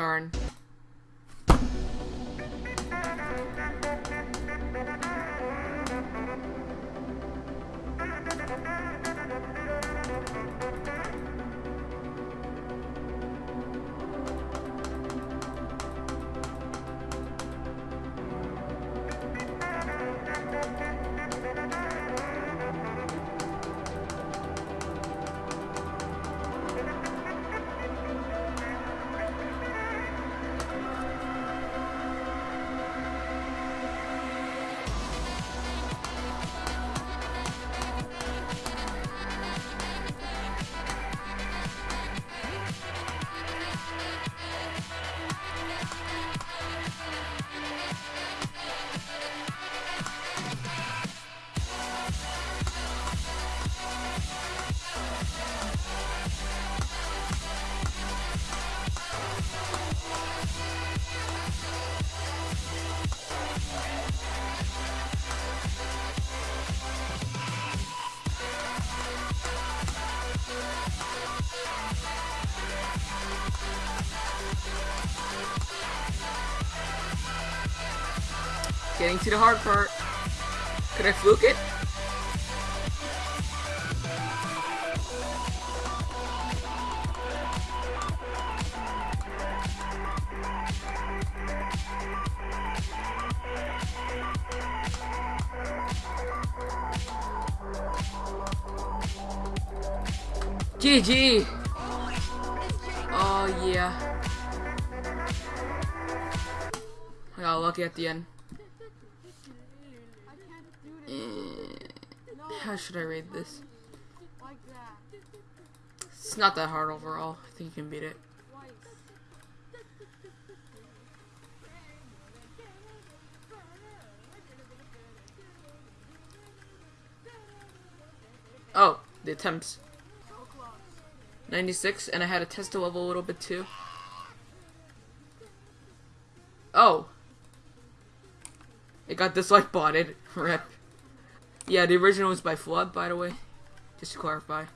Darn. Getting to the hard part. Could I fluke it? GG! Oh yeah. I got lucky at the end. Eh, How should I rate this? It's not that hard overall. I think you can beat it. Oh, the attempts. 96, and I had to test the level a little bit too. Oh. It got dislike botted. Rip. Yeah, the original was by Flood, by the way. Just to clarify.